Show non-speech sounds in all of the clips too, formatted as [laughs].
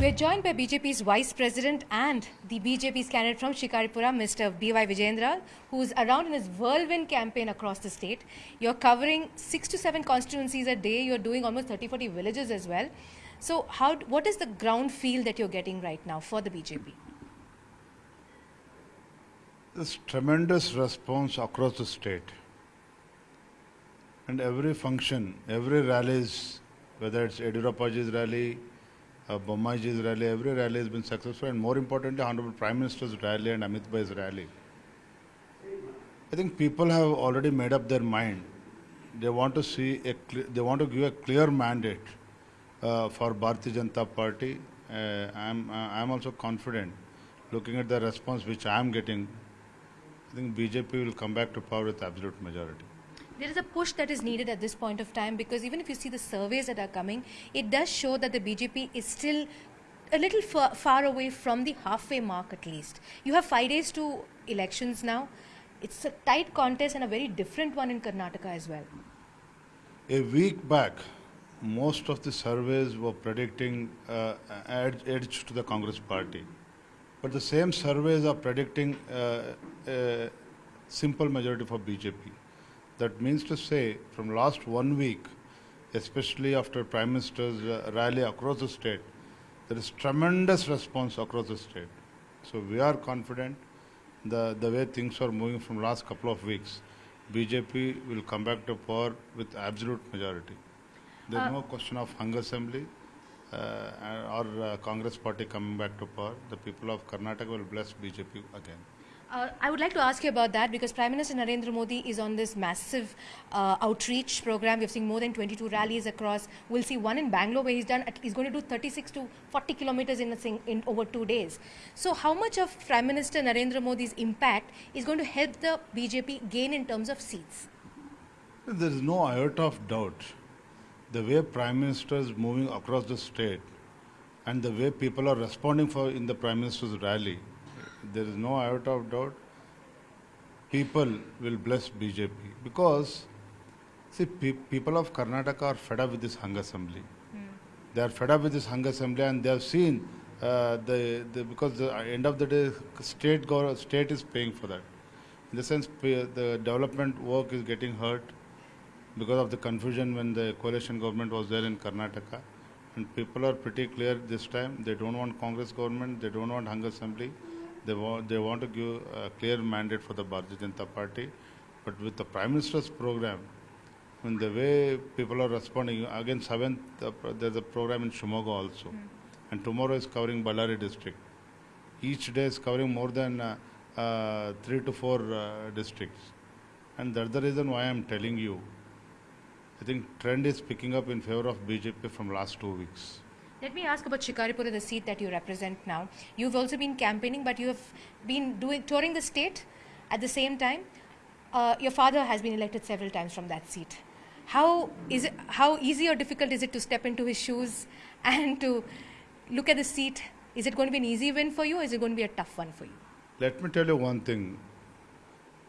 We are joined by BJP's Vice President and the BJP's candidate from Shikaripura, Mr. B.Y. Vijayendra, who's around in his whirlwind campaign across the state. You're covering six to seven constituencies a day. You're doing almost 30, 40 villages as well. So, how, what is the ground feel that you're getting right now for the BJP? There's tremendous response across the state. And every function, every rallies, whether it's Yediyurappaji's rally, uh, Bommaiji's rally, every rally has been successful. And more importantly, Honorable Prime Minister's rally and Amit Bhai's rally. I think people have already made up their mind. They want to see a, they want to give a clear mandate uh, for Bharatiya Janata Party. Uh, I'm, uh, I'm also confident, looking at the response which I am getting, I think BJP will come back to power with absolute majority. There is a push that is needed at this point of time because even if you see the surveys that are coming, it does show that the BJP is still a little far, far away from the halfway mark at least. You have five days to elections now. It's a tight contest and a very different one in Karnataka as well. A week back, most of the surveys were predicting uh, edge, edge to the Congress party. But the same surveys are predicting uh, a simple majority for BJP. That means to say, from last one week, especially after Prime Minister's uh, rally across the state, there is tremendous response across the state. So we are confident the, the way things are moving from last couple of weeks, BJP will come back to power with absolute majority. There is Uh, no question of hung assembly uh, or uh, Congress party coming back to power. The people of Karnataka will bless BJP again. Uh, I would like to ask you about that because Prime Minister Narendra Modi is on this massive uh, outreach program. We've seen more than 22 rallies across. We'll see one in Bangalore where he's done. He's going to do 36 to 40 kilometers in in over two days. So, how much of Prime Minister Narendra Modi's impact is going to help the BJP gain in terms of seats? There is no iota of doubt. The way Prime Minister is moving across the state and the way people are responding for in the Prime Minister's rally, there is no iota of doubt. People will bless BJP because, see, pe- people of Karnataka are fed up with this hung assembly. They are fed up with this hung assembly and they have seen uh, the, the because the end of the day, state gov- state is paying for that. In the sense, the development work is getting hurt because of the confusion when the coalition government was there in Karnataka. And people are pretty clear this time. They don't want Congress government. They don't want hung assembly. They want they want to give a clear mandate for the Bharatiya Janata Party. But with the Prime Minister's program, when the way people are responding, again seventh uh, there's a program in Shimoga also, and tomorrow is covering Ballari district. Each day is covering more than uh, uh, three to four uh, districts, and that's the reason why I'm telling you. I think trend is picking up in favor of BJP from last two weeks. Let me ask about Shikaripura, the seat that you represent now. You've also been campaigning, but you have been doing touring the state at the same time. Uh, your father has been elected several times from that seat. How is it? How easy or difficult is it to step into his shoes [laughs] and to look at the seat? Is it going to be an easy win for you, or is it going to be a tough one for you? Let me tell you one thing.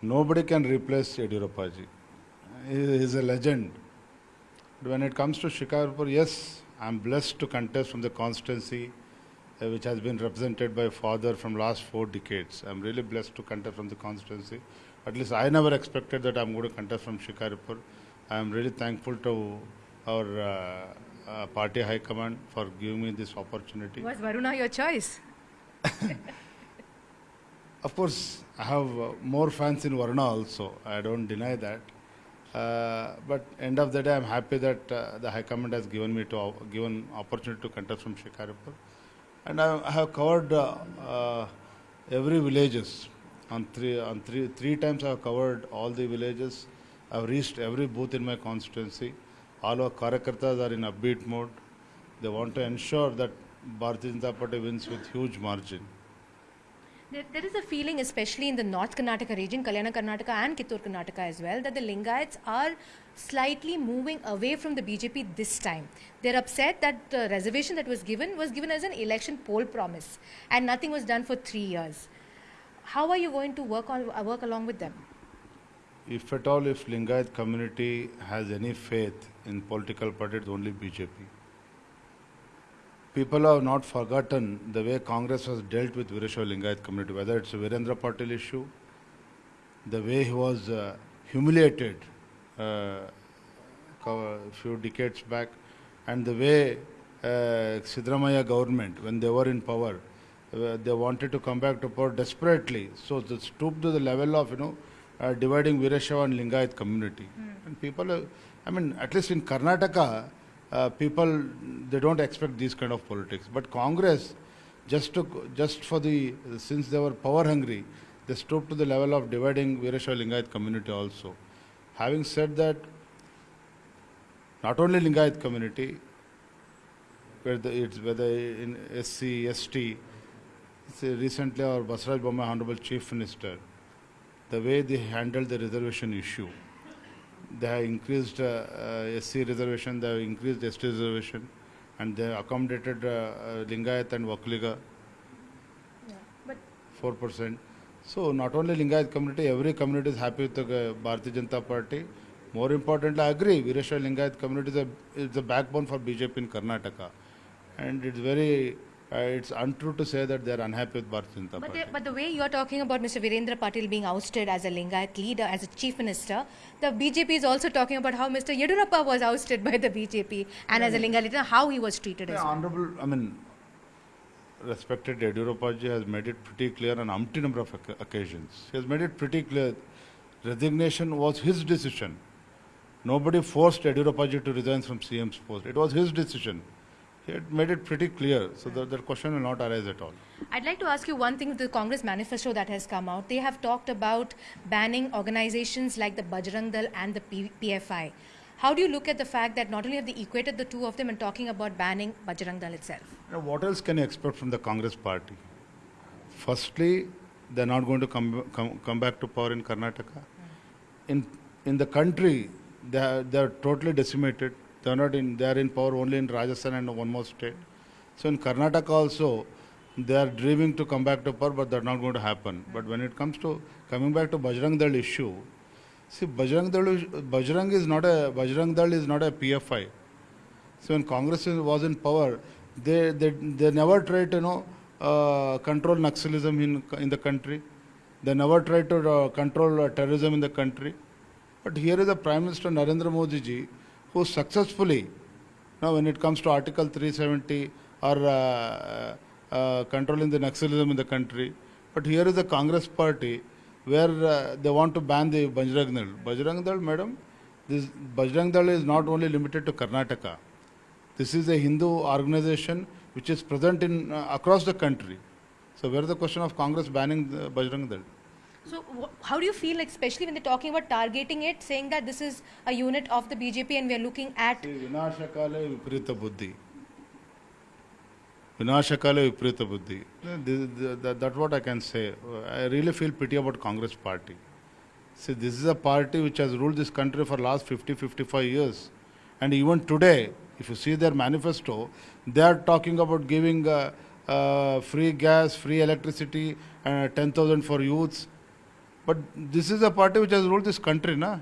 Nobody can replace Yediyurappaji. He is a legend. When it comes to Shikarpur, yes, I'm blessed to contest from the constituency uh, which has been represented by father from last four decades. I'm really blessed to contest from the constituency. At least I never expected that I'm going to contest from Shikarpur. I'm really thankful to our uh, uh, party high command for giving me this opportunity. Was Varuna your choice? [laughs] Of course, I have uh, more fans in Varuna also. I don't deny that. Uh, but end of the day, I'm happy that uh, the High Command has given me to given opportunity to contest from Shikaripur, and I, I have covered uh, uh, every villages on three on three three times. I have covered all the villages. I've reached every booth in my constituency. All our Karyakartas are in upbeat mode. They want to ensure that Bharatiya Janata Party wins with huge margin. There, there is a feeling, especially in the North Karnataka region, Kalyana Karnataka and Kittur Karnataka as well, that the Lingayats are slightly moving away from the BJP this time. They're upset that the reservation that was given was given as an election poll promise, and nothing was done for three years. How are you going to work on uh, work along with them? If at all, if Lingayat community has any faith in political parties, only BJP. People have not forgotten the way Congress has dealt with Veerashaiva Lingayat community, whether it's a Virendra Patil issue, the way he was uh, humiliated uh, a few decades back, and the way uh, Siddaramaiah government, when they were in power, uh, they wanted to come back to power desperately. So they stooped to the level of, you know, uh, dividing Veerashaiva and Lingayat community. And people, uh, I mean, at least in Karnataka, uh, people, they don't expect these kind of politics. But Congress, just to, just for the, since they were power hungry, they stooped to the level of dividing Veerashaiva Lingayat community also. Having said that, not only Lingayat community, whether it's whether in SC, ST, recently our Basavaraj Bommai Honorable Chief Minister, the way they handled the reservation issue, they have increased uh, uh, SC reservation, they have increased ST reservation, and they have accommodated uh, Lingayat and Vokkaliga But 4%. So not only Lingayat community, every community is happy with the Bharatiya Janata Party. More importantly, I agree, Veerashaiva Lingayat community is a, is the backbone for BJP in Karnataka. And it's very, uh, it's untrue to say that they are unhappy with Bharatiya Janata But Party. the, but the way you're talking about Mr. Virendra Patil being ousted as a Lingayat leader, as a chief minister, the BJP is also talking about how Mr. Yediyurappa was ousted by the BJP and as a Lingayat leader, how he was treated as Yeah, well. Honorable, I mean, respected Yediyurappa ji has made it pretty clear on umpty number of occasions. He has made it pretty clear. Resignation was his decision. Nobody forced Yediyurappa ji to resign from CM's post. It was his decision. He had made it pretty clear, so that, that question will not arise at all. I'd like to ask you one thing with the Congress manifesto that has come out. They have talked about banning organizations like the Bajrang Dal and the P- PFI. How do you look at the fact that not only have they equated the two of them and talking about banning Bajrang Dal itself? You know, what else can you expect from the Congress party? Firstly, they're not going to come, come, come back to power in Karnataka. Hmm. In, in the country, they are, they are totally decimated. They are not in, they are in power only in Rajasthan and one more state. So in Karnataka also, they are dreaming to come back to power, but that's not going to happen. But when it comes to coming back to Bajrang Dal issue, see, Bajrang Dal, Bajrang is not a, Bajrang Dal is not a PFI. So when Congress was in power, they, they, they never tried to you know, uh, control Naxalism in, in the country. They never tried to uh, control uh, terrorism in the country. But here is the Prime Minister Narendra Modi ji who successfully, now when it comes to Article 370 or uh, uh, controlling the Naxalism in the country, but here is the Congress party where uh, they want to ban the Bajrang Dal. Bajrang Dal, madam, this Bajrang Dal is not only limited to Karnataka. This is a Hindu organization which is present in uh, across the country. So where is the question of Congress banning the Bajrang Dal? So, how do you feel, like, especially when they're talking about targeting it, saying that this is a unit of the BJP and we are looking at. Vinashakale Viprita Buddhi. Vinashakale Buddhi. That's what I can say. I really feel pity about Congress party. See, this is a party which has ruled this country for last 50, 55 years. And even today, if you see their manifesto, they are talking about giving uh, uh, free gas, free electricity, uh, 10,000 for youths. But this is a party which has ruled this country, na?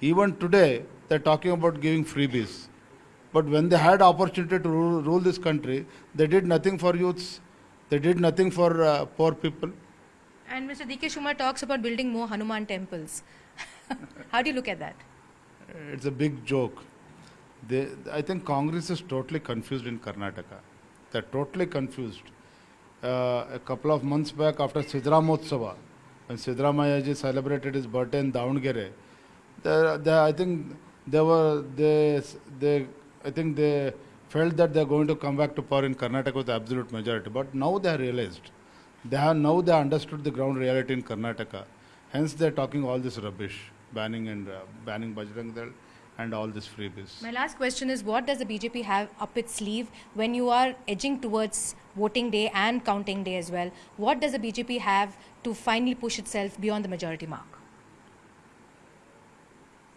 Even today, they're talking about giving freebies. But when they had opportunity to rule, rule this country, they did nothing for youths. They did nothing for uh, poor people. And Mr. D.K. Shivakumar talks about building more Hanuman temples. [laughs] how do you look at that? It's a big joke. They, I think Congress is totally confused in Karnataka. They're totally confused. Uh, a couple of months back, after Siddharamotsava, when Siddaramaiah ji celebrated his birthday in Davangere, they, they, I think they were they, they I think they felt that they're going to come back to power in Karnataka with absolute majority. But now they have realized. They have now they understood the ground reality in Karnataka. Hence they're talking all this rubbish, banning and uh, banning Bajrang Dal and all this freebies. My last question is what does the BJP have up its sleeve when you are edging towards voting day and counting day as well? What does the BJP have to finally push itself beyond the majority mark?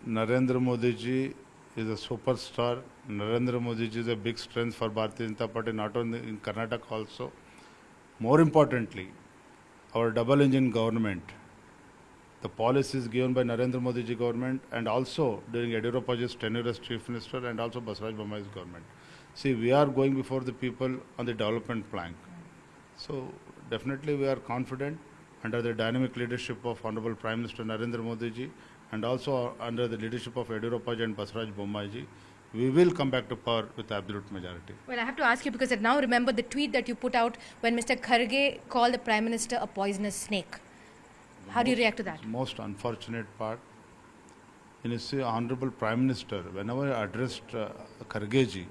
Narendra Modi ji is a superstar. Narendra Modi ji is a big strength for Bharatiya Janata Party, not only in Karnataka also. More importantly, our double engine government, the policies given by Narendra Modi ji government and also during Yediyurappa ji's tenure as chief minister and also Basavaraj Bommai's government. See, we are going before the people on the development plank. So definitely we are confident under the dynamic leadership of Honorable Prime Minister Narendra Modi ji and also under the leadership of Yediyurappa ji and Basavaraj Bommai ji, we will come back to power with absolute majority. Well, I have to ask you because I now remember the tweet that you put out when Mr. Kharge called the Prime Minister a poisonous snake. How do you react to that? Most unfortunate part, in his Honorable Prime Minister, whenever I addressed uh, Kharge ji,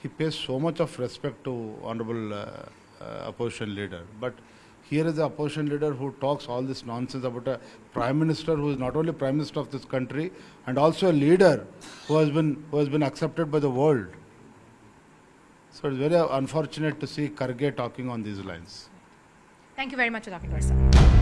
he pays so much of respect to Honorable uh, uh, opposition leader. But here is the opposition leader who talks all this nonsense about a Prime Minister who is not only Prime Minister of this country and also a leader who has been, who has been accepted by the world. So it's very unfortunate to see Kharge talking on these lines. Thank you very much for talking to us.